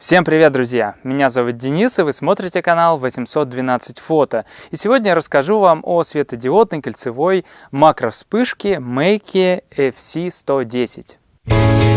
Всем привет, друзья! Меня зовут Денис, и вы смотрите канал 812 фото. И сегодня я расскажу вам о светодиодной кольцевой макровспышке Make FC110.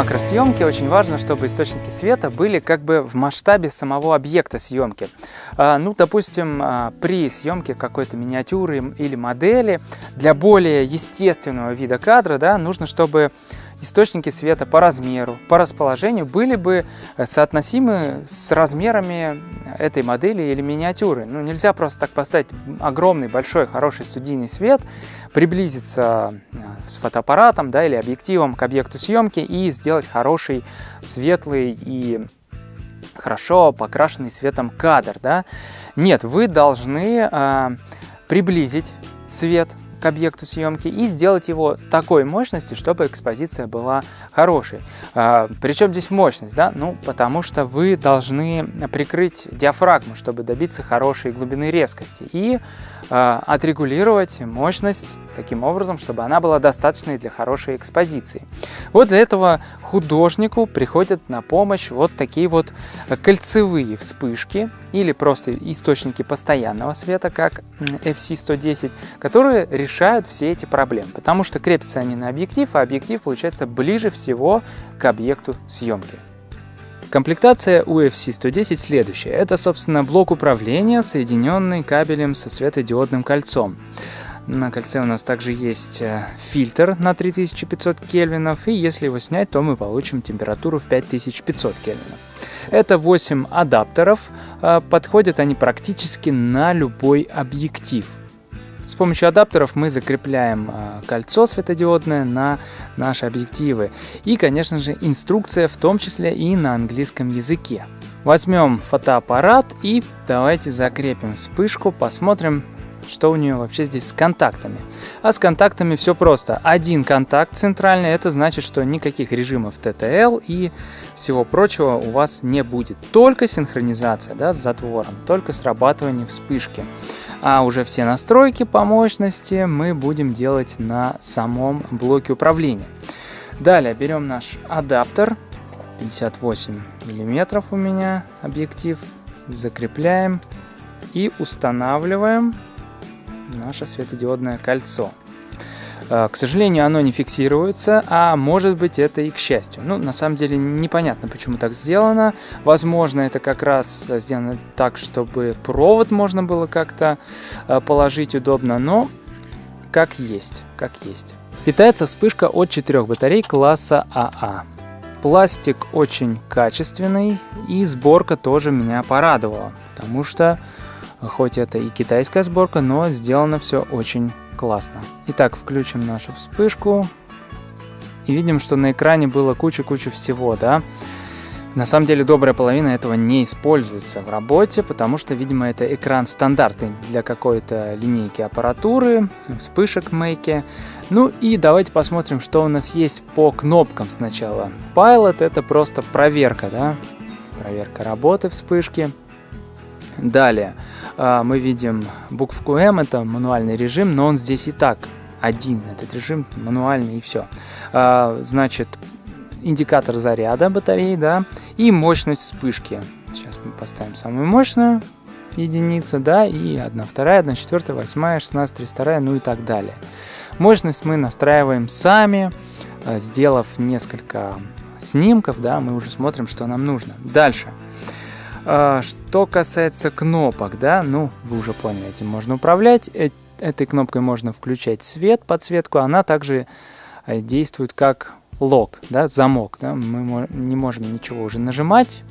Макросъемке очень важно, чтобы источники света были как бы в масштабе самого объекта съемки. А, ну, допустим, а, при съемке какой-то миниатюры или модели для более естественного вида кадра да, нужно, чтобы источники света по размеру, по расположению были бы э, соотносимы с размерами этой модели или миниатюры. Ну, нельзя просто так поставить огромный, большой, хороший студийный свет, приблизиться э, с фотоаппаратом да, или объективом к объекту съемки и сделать хороший, светлый и хорошо покрашенный светом кадр. Да? Нет, вы должны э, приблизить свет к объекту съемки и сделать его такой мощности, чтобы экспозиция была хорошей. А, Причем здесь мощность, да? Ну, потому что вы должны прикрыть диафрагму, чтобы добиться хорошей глубины резкости и а, отрегулировать мощность таким образом, чтобы она была достаточной для хорошей экспозиции. Вот для этого художнику приходят на помощь вот такие вот кольцевые вспышки или просто источники постоянного света, как FC110, которые решают все эти проблемы, потому что крепятся они на объектив, а объектив получается ближе всего к объекту съемки. Комплектация UFC 110 следующая. Это, собственно, блок управления, соединенный кабелем со светодиодным кольцом. На кольце у нас также есть э, фильтр на 3500 кельвинов, и если его снять, то мы получим температуру в 5500 кельвинов. Это 8 адаптеров, э, подходят они практически на любой объектив. С помощью адаптеров мы закрепляем э, кольцо светодиодное на наши объективы. И, конечно же, инструкция в том числе и на английском языке. Возьмем фотоаппарат и давайте закрепим вспышку, посмотрим, что у нее вообще здесь с контактами. А с контактами все просто. Один контакт центральный, это значит, что никаких режимов TTL и всего прочего у вас не будет. Только синхронизация да, с затвором, только срабатывание вспышки. А уже все настройки по мощности мы будем делать на самом блоке управления. Далее берем наш адаптер, 58 миллиметров у меня объектив, закрепляем и устанавливаем наше светодиодное кольцо. Э, к сожалению, оно не фиксируется, а может быть это и к счастью. Ну, на самом деле непонятно, почему так сделано. Возможно, это как раз сделано так, чтобы провод можно было как-то э, положить удобно, но как есть, как есть. Питается вспышка от четырех батарей класса АА. А. Пластик очень качественный и сборка тоже меня порадовала, потому что хоть это и китайская сборка, но сделано все очень классно. Итак, включим нашу вспышку. И видим, что на экране было куча-куча всего, да. На самом деле добрая половина этого не используется в работе, потому что, видимо, это экран стандартный для какой-то линейки аппаратуры, вспышек мейки. Ну и давайте посмотрим, что у нас есть по кнопкам сначала. Pilot это просто проверка, да, проверка работы вспышки. Далее а, мы видим букву М, это мануальный режим, но он здесь и так один, этот режим мануальный и все. А, значит, индикатор заряда батареи, да, и мощность вспышки. Сейчас мы поставим самую мощную единицу, да, и 1, 2, 1, 4, 8, 16, 32, ну и так далее. Мощность мы настраиваем сами, а, сделав несколько снимков, да, мы уже смотрим, что нам нужно. Дальше. А, что касается кнопок, да, ну, вы уже поняли, этим можно управлять. Э, этой кнопкой можно включать свет, подсветку. Она также э, действует как лог, да, замок. Да? Мы не можем ничего уже нажимать.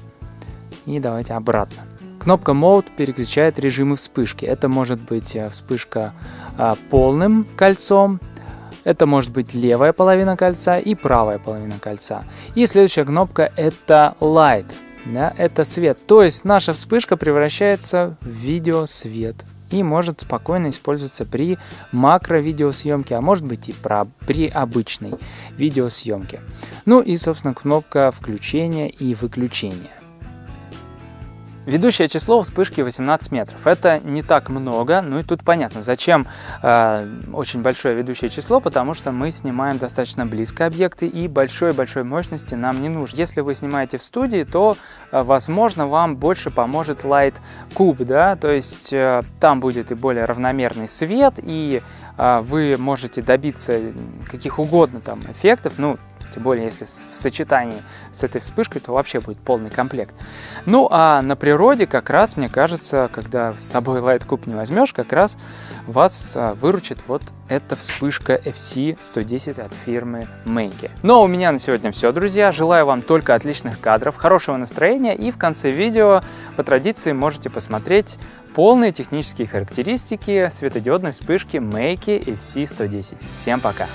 И давайте обратно. Кнопка Mode переключает режимы вспышки. Это может быть э, вспышка а, полным кольцом, это может быть левая половина кольца и правая половина кольца. И следующая кнопка это Light да, это свет. То есть наша вспышка превращается в видеосвет и может спокойно использоваться при макро-видеосъемке, а может быть и про, при обычной видеосъемке. Ну и, собственно, кнопка включения и выключения. Ведущее число вспышки 18 метров. Это не так много, ну и тут понятно, зачем э, очень большое ведущее число, потому что мы снимаем достаточно близко объекты и большой-большой мощности нам не нужно. Если вы снимаете в студии, то, э, возможно, вам больше поможет Light Cube, да, то есть э, там будет и более равномерный свет, и э, вы можете добиться каких угодно там эффектов, ну, тем более, если в сочетании с этой вспышкой, то вообще будет полный комплект. Ну, а на природе как раз, мне кажется, когда с собой Light Cube не возьмешь, как раз вас а, выручит вот эта вспышка FC110 от фирмы Menke. Ну, а у меня на сегодня все, друзья. Желаю вам только отличных кадров, хорошего настроения и в конце видео по традиции можете посмотреть полные технические характеристики светодиодной вспышки Meike FC110. Всем пока!